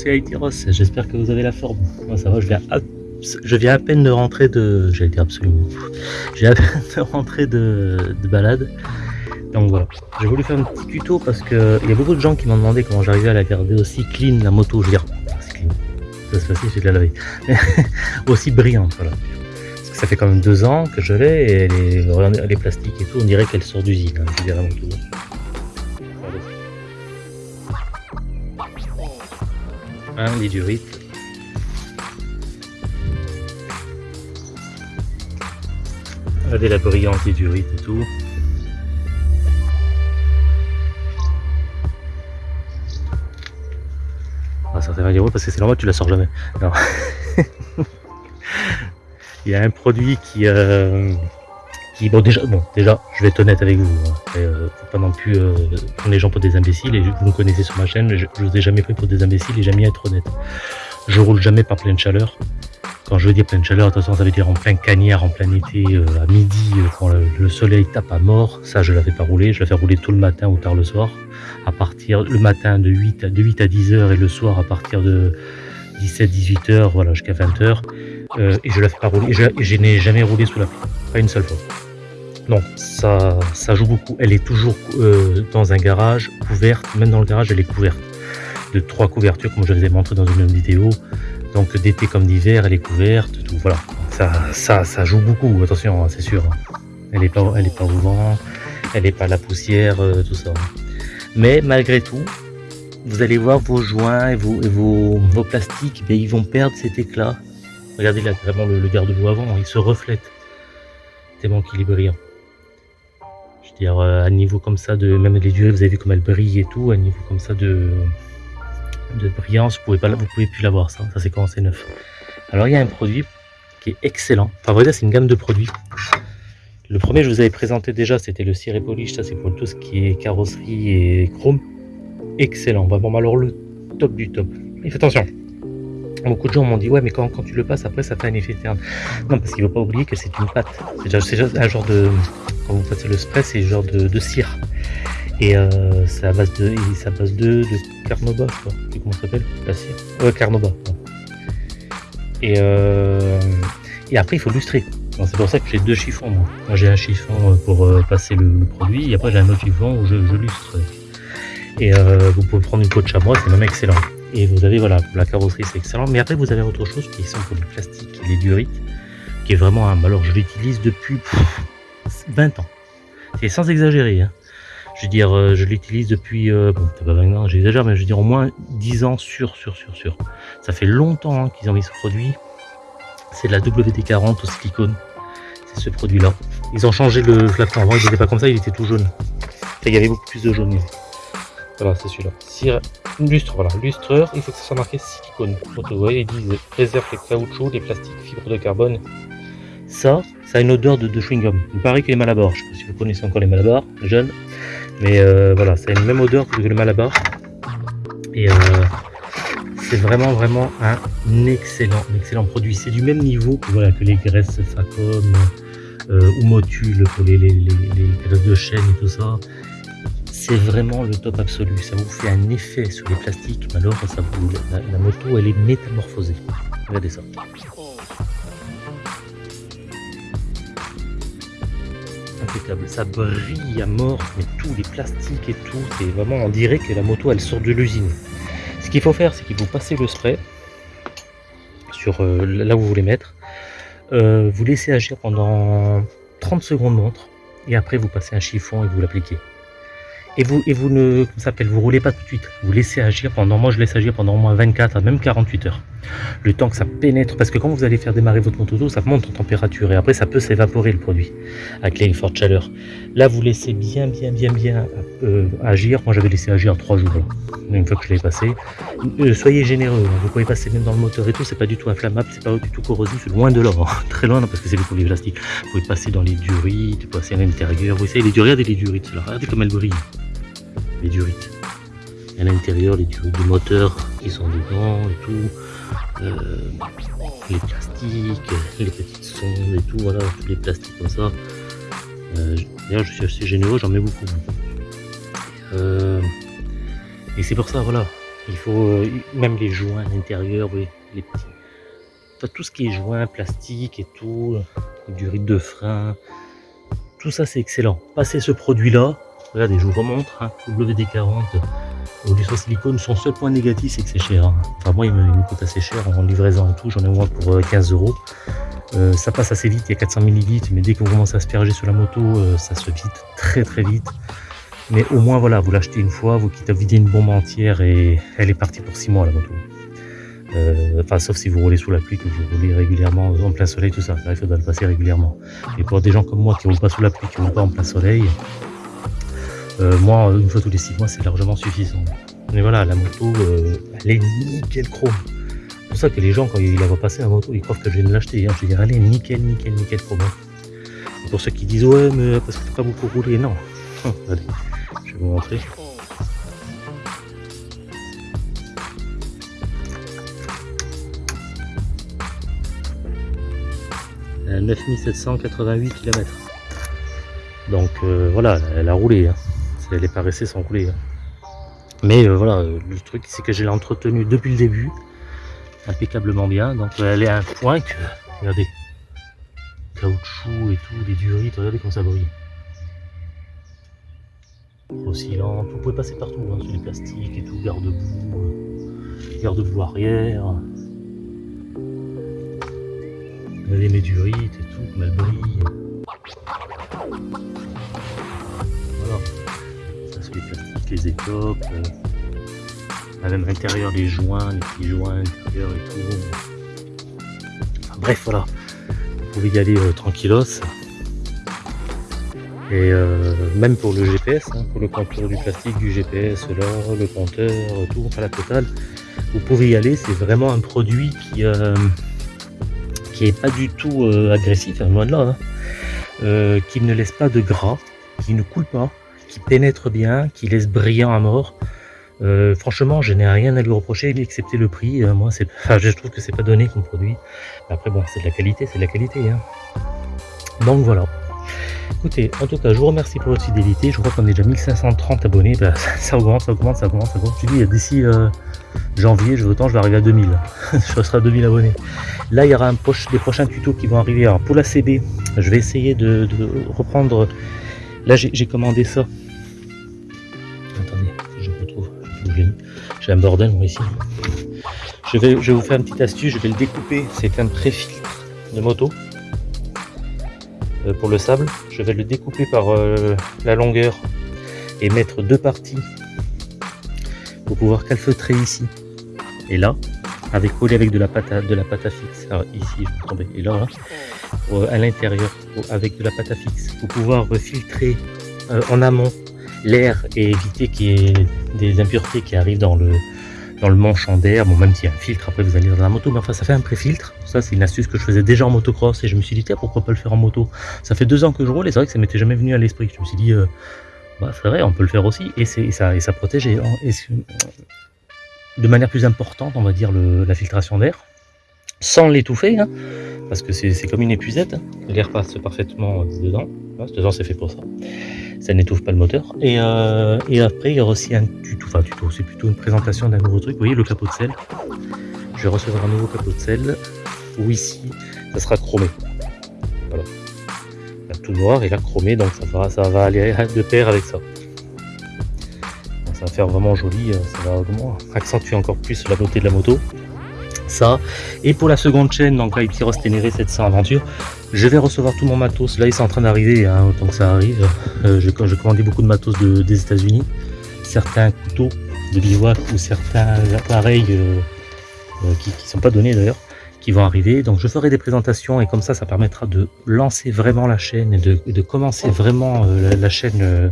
c'est Haïti Ross, j'espère que vous avez la forme. Moi ça va, je viens à, peine de rentrer de... J'allais dire absolument. J'ai à peine de rentrer de, de balade. Donc voilà, j'ai voulu faire un petit tuto parce que il y a beaucoup de gens qui m'ont demandé comment j'arrivais à la garder aussi clean la moto, je veux dire, clean, ça la laver, aussi brillante, ça fait quand même deux ans que je l'ai et les, plastiques et tout, on dirait qu'elle sort d'usine, hein, tout. Un durite. Regardez la brillante durite et tout. Ah, ça va dire parce que c'est normal, tu la sors jamais. Non. Il y a un produit qui, euh, bon déjà, bon déjà, je vais être honnête avec vous. Hein. Euh, faut pas non plus euh, prendre les gens pour des imbéciles. Et vous me connaissez sur ma chaîne, je, je vous ai jamais pris pour des imbéciles et jamais être honnête. Je roule jamais par pleine chaleur. Quand je veux dire pleine chaleur, attention, ça veut dire en plein cagnard, en plein été, euh, à midi, euh, quand le, soleil tape à mort. Ça, je la fais pas rouler. Je la fais rouler tout le matin ou tard le soir. À partir le matin de 8 à, de 8 à 10 heures et le soir à partir de 17-18 heures, voilà, jusqu'à 20 heures. Et je la fais pas rouler. Et je, n'ai jamais roulé sous la pluie. Pas une seule fois. Non, ça, ça joue beaucoup. Elle est toujours dans un garage couverte. Même dans le garage, elle est couverte de trois couvertures, comme je vous ai montré dans une vidéo. Donc d'été comme d'hiver, elle est couverte, tout voilà. Ça, ça, ça joue beaucoup, attention, hein, c'est sûr. Elle n'est pas, est pas au vent, elle n'est pas à la poussière, euh, tout ça. Mais malgré tout, vous allez voir vos joints et vos, plastiques, mais ils vont perdre cet éclat. Regardez là, vraiment le, garde-boue avant, il se reflète tellement qu'il est brillant. Je veux dire, euh, à niveau comme ça, de même les durées, vous avez vu comme elle brille et tout, à niveau comme ça de, de brillance, vous pouvez pas, vous pouvez plus l'avoir ça, ça c'est quand c'est neuf. Alors il y a un produit qui est excellent. Enfin vrai c'est une gamme de produits. Le premier je vous avais présenté déjà, c'était le ciré polish, ça c'est pour tout ce qui est carrosserie et chrome. Excellent, vraiment alors le top du top. Et faites attention. Beaucoup de gens m'ont dit ouais mais quand, quand, tu le passes après ça fait un effet terne. Non parce qu'il ne faut pas oublier que c'est une pâte. C'est déjà, un genre de. Vous passez le spray, c'est genre de, cire. Et euh, c'est à base de, c'est à base de, Carnoba, je crois. Comment ça s'appelle? La cire Ouais. Et, euh, et après, il faut lustrer. C'est pour ça que j'ai deux chiffons. Moi, moi j'ai un chiffon euh, pour euh, passer le, produit, et après j'ai un autre chiffon où je, lustre. Et vous pouvez prendre une peau de chamois, c'est même excellent. Et vous avez, voilà, la carrosserie, c'est excellent. Mais après, vous avez autre chose qui sont pour les plastiques, les durites, qui est vraiment un. Alors, je l'utilise depuis 20 ans. C'est sans exagérer. Hein. Je veux dire, euh, je l'utilise depuis, euh, bon, pas maintenant, j'exagère, mais je veux dire au moins 10 ans sûr, sûr, sûr, sûr. Ça fait longtemps hein, qu'ils ont mis ce produit. C'est la WD-40 au silicone. C'est ce produit-là. Ils ont changé le flacon. Avant, il n'était pas comme ça, il était tout jaune. il y avait beaucoup plus de jaune. Voilà, c'est celui-là. Lustre, voilà. Lustreur, il faut que ça soit marqué silicone. Donc, vous voyez, ils disent préserve les caoutchoucs, les plastiques, fibres de carbone. Ça, ça a une odeur de, chewing-gum. Il paraît qu'il est malabar. Je ne sais pas si vous connaissez encore les malabars, jeunes. Mais euh, voilà, ça a une même odeur que le Malabar. Et euh, c'est vraiment vraiment un excellent, excellent produit. C'est du même niveau que, que les graisses Facom euh, ou Motul pour les, les, graisses de chêne et tout ça. C'est vraiment le top absolu. Ça vous fait un effet sur les plastiques, mais alors ça vous, la moto elle est métamorphosée. Regardez ça. Ça brille à mort, mais tous les plastiques et tout, c'est vraiment, on dirait que la moto elle sort de l'usine. Ce qu'il faut faire, c'est qu'il faut passer le spray sur euh, là où vous voulez mettre, euh, vous laissez agir pendant 30 secondes montre, et après vous passez un chiffon et vous l'appliquez et vous, et vous ne s'appelle, vous roulez pas tout de suite. Vous laissez agir pendant, moi je laisse agir pendant au moins 24 à même 48 heures. Le temps que ça pénètre, parce que quand vous allez faire démarrer votre moto, ça monte en température et après ça peut s'évaporer le produit avec les fortes chaleurs. Là vous laissez bien bien bien bien euh, agir. Moi j'avais laissé agir 3 jours une fois que je l'ai passé. Euh, soyez généreux, hein. vous pouvez passer même dans le moteur et tout, c'est pas du tout inflammable, c'est pas du tout corrosif, loin de là, hein. très loin parce que c'est du plastique. Vous pouvez passer dans les durites, passer à l'intérieur, vous savez les durites, regardez les durites, regardez comme elles brillent les durites. À l'intérieur, les durites du moteur qui sont dedans et tout. Euh, les plastiques, les petites sondes et tout, voilà, les plastiques comme ça. Euh, D'ailleurs, je suis assez généreux, j'en mets beaucoup. Euh, et c'est pour ça, voilà. Il faut même les joints à l'intérieur, oui, les petits. tout ce qui est joints, plastique et tout, du rythme de frein, tout ça c'est excellent. Passer ce produit-là, regardez, je vous remontre, hein, WD-40 au sur silicone, son seul point négatif c'est que c'est cher. Hein. Enfin moi il me, coûte assez cher en livraison et tout, j'en ai moins pour 15 euh, euros. Euh, ça passe assez vite, il y a 400 ml, mais dès que vous commencez à asperger sur la moto, euh, ça se vide très très vite. Mais au moins voilà, vous l'achetez une fois, vous quittez à vider une bombe entière et elle est partie pour 6 mois la moto. Euh, enfin, sauf si vous roulez sous la pluie, que vous roulez régulièrement en plein soleil, tout ça. il faudra le passer régulièrement. Et pour des gens comme moi qui roulent pas sous la pluie, qui roulent pas en plein soleil, moi, une fois tous les 6 mois, c'est largement suffisant. Mais voilà, la moto, elle est nickel chrome pour ça que les gens, quand ils la voient passer la moto, ils croient que je viens de l'acheter. Hein. Je dis, allez, nickel, nickel, nickel, chrome. pour ceux qui disent, ouais, mais parce que t'as pas beaucoup roulé, non. allez, je vais vous montrer. Euh, 9788 km. Donc euh, voilà, elle a roulé. Hein. Pas restée sans rouler. Hein. Mais euh, voilà, le truc c'est que je l'ai entretenue depuis le début impeccablement bien. Donc elle est à un point que, regardez, caoutchouc et tout, les durites, regardez comment ça brille. Oscillante, vous pouvez passer partout, hein, sur les plastiques et tout, garde-boue, euh, garde-boue arrière. Regardez mes durites et tout, comme elles brillent. Les les étopes. Euh, même l'intérieur des joints, les petits joints et tout. bref, voilà. Vous pouvez y aller euh, tranquillos. Et euh, même pour le GPS, hein, pour le compteur du plastique, du GPS, là, le compteur, tout, enfin la totale, vous pouvez y aller. C'est vraiment un produit qui euh, qui est pas du tout agressif, hein, loin de là, hein. qui ne laisse pas de gras, qui ne coule pas, qui pénètre bien, qui laisse brillant à mort. Euh, franchement, je n'ai rien à lui reprocher, excepté le prix. Euh, moi, je trouve que c'est pas donné comme produit. Après, bon, c'est de la qualité, c'est de la qualité. Hein. Donc voilà. Écoutez, en tout cas, je vous remercie pour votre fidélité. Je crois qu'on est déjà 1530 abonnés. Bah, ça augmente, ça augmente, ça augmente, ça augmente. Dis, d'ici euh, janvier, je, autant, je vais arriver à 2000. je serai à 2000 abonnés. Là, il y aura un proche, des prochains tutos qui vont arriver. Alors, pour la CB, je vais essayer de reprendre. Là, j'ai commandé ça j'ai un bordel moi ici. Je vais, je vous faire une petite astuce, je vais le découper. C'est un pré-filtre de moto euh, pour le sable. Je vais le découper par euh, la longueur et mettre deux parties pour pouvoir calfeutrer ici et là avec collé avec de la pâte à, de la pâte à fixe Alors, ici je tomber et là, hein, à l'intérieur avec de la pâte à fixe pour pouvoir filtrer euh, en amont l'air et éviter qu'il y ait des impuretés qui arrivent dans le, dans le d'air. Bon, même s'il y a un filtre, après vous allez dans la moto, mais enfin ça fait un pré-filtre. Ça, c'est une astuce que je faisais déjà en motocross et je me suis dit, tiens, pourquoi pas le faire en moto? Ça fait deux ans que je roule et c'est vrai que ça m'était jamais venu à l'esprit. Je me suis dit, euh, bah, c'est vrai, on peut le faire aussi et, ça, et ça protège de manière plus importante, on va dire, la filtration d'air sans l'étouffer, hein, parce que c'est comme une épuisette, hein. l'air passe parfaitement dedans, dedans c'est fait pour ça ça n'étouffe pas le moteur. Et, euh, après, il y aura aussi un tuto, enfin tuto, c'est plutôt une présentation d'un nouveau truc. Vous voyez le capot de sel? Je vais recevoir un nouveau capot de sel où ici, ça sera chromé. Tout noir et là chromé, donc ça va, ça va aller de pair avec ça. Ça va faire vraiment joli, euh, ça va accentuer encore plus la beauté de la moto ça. Et pour la seconde chaîne, donc là, Tyros Ténéré 700 Aventure, je vais recevoir tout mon matos. Là, ils sont en train d'arriver, hein, autant que ça arrive. Euh, je, je commandé beaucoup de matos des États-Unis. Certains couteaux de bivouac ou certains appareils euh, qui ne sont pas donnés d'ailleurs, qui vont arriver. Donc, je ferai des présentations et comme ça, ça permettra de lancer vraiment la chaîne et de, commencer vraiment la, chaîne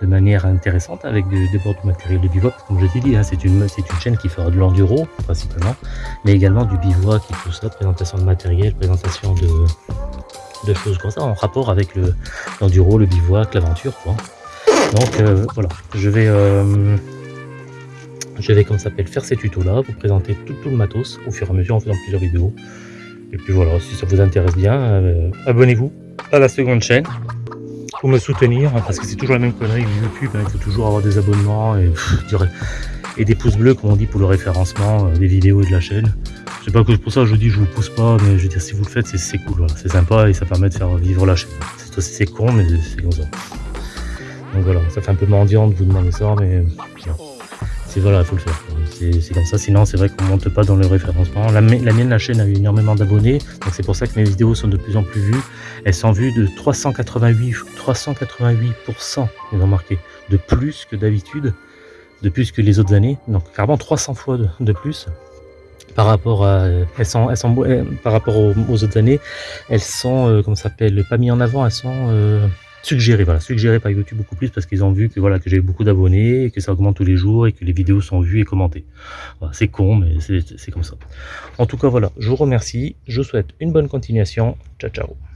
de manière intéressante avec des, bords de matériel de bivouac. Comme je t'ai dit, hein, c'est une, une chaîne qui fera de l'enduro principalement, mais également du bivouac et tout ça, présentation de matériel, présentation de, choses comme ça en rapport avec l'enduro, le, bivouac, l'aventure. Donc euh, voilà, je vais, euh, je vais comme ça s'appelle faire ces tutos là, vous présenter tout, le matos au fur et à mesure en faisant plusieurs vidéos. Et puis voilà, si ça vous intéresse bien, euh, abonnez-vous à la seconde chaîne pour me soutenir, hein, parce que c'est toujours la même connerie YouTube, hein, il faut toujours avoir des abonnements et et des pouces bleus, comme on dit, pour le référencement euh, des vidéos et de la chaîne. C'est pas que pour ça je dis je vous pousse pas, mais je veux dire si vous le faites c'est cool, voilà. c'est sympa et ça permet de faire vivre la chaîne. C'est con mais c'est comme ça. Donc voilà, ça fait un peu mendiant de vous demander ça, mais c'est voilà, il faut le faire. C'est comme ça, sinon c'est vrai qu'on monte pas dans le référencement. La, la mienne, la chaîne a eu énormément d'abonnés, donc c'est pour ça que mes vidéos sont de plus en plus vues. Elles sont vues de 388, 388%, ils ont marqué, de plus que d'habitude, de plus que les autres années, donc carrément 300 fois de, plus par rapport à elles sont, elles sont euh, par rapport aux, autres années elles sont euh, comment s'appelle pas mis en avant elles sont euh, suggéré, voilà, suggéré par YouTube beaucoup plus parce qu'ils ont vu que voilà que j'ai beaucoup d'abonnés, que ça augmente tous les jours et que les vidéos sont vues et commentées. Voilà, c'est con, mais c'est comme ça. En tout cas, voilà, je vous remercie, je vous souhaite une bonne continuation. Ciao, ciao.